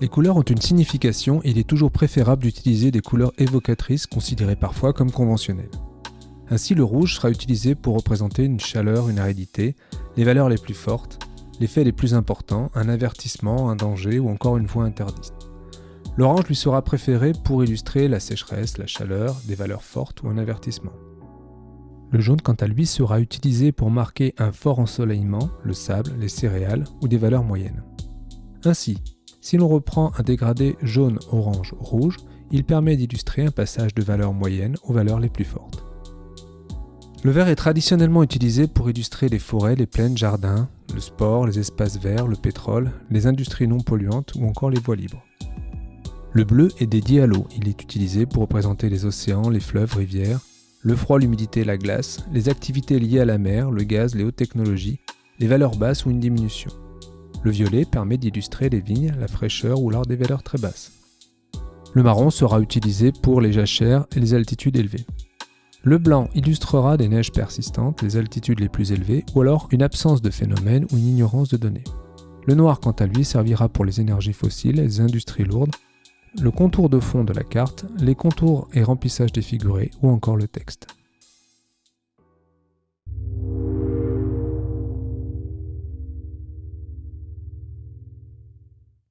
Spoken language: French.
Les couleurs ont une signification et il est toujours préférable d'utiliser des couleurs évocatrices considérées parfois comme conventionnelles. Ainsi, le rouge sera utilisé pour représenter une chaleur, une aridité, les valeurs les plus fortes, les faits les plus importants, un avertissement, un danger ou encore une voie interdite. L'orange lui sera préféré pour illustrer la sécheresse, la chaleur, des valeurs fortes ou un avertissement. Le jaune, quant à lui, sera utilisé pour marquer un fort ensoleillement, le sable, les céréales ou des valeurs moyennes. Ainsi, si l'on reprend un dégradé jaune, orange, rouge, il permet d'illustrer un passage de valeurs moyennes aux valeurs les plus fortes. Le vert est traditionnellement utilisé pour illustrer les forêts, les plaines, jardins, le sport, les espaces verts, le pétrole, les industries non polluantes ou encore les voies libres. Le bleu est dédié à l'eau, il est utilisé pour représenter les océans, les fleuves, rivières, le froid, l'humidité, la glace, les activités liées à la mer, le gaz, les hautes technologies, les valeurs basses ou une diminution. Le violet permet d'illustrer les vignes, la fraîcheur ou lors des valeurs très basses. Le marron sera utilisé pour les jachères et les altitudes élevées. Le blanc illustrera des neiges persistantes, les altitudes les plus élevées, ou alors une absence de phénomène ou une ignorance de données. Le noir, quant à lui, servira pour les énergies fossiles, les industries lourdes, le contour de fond de la carte, les contours et remplissage défigurés ou encore le texte.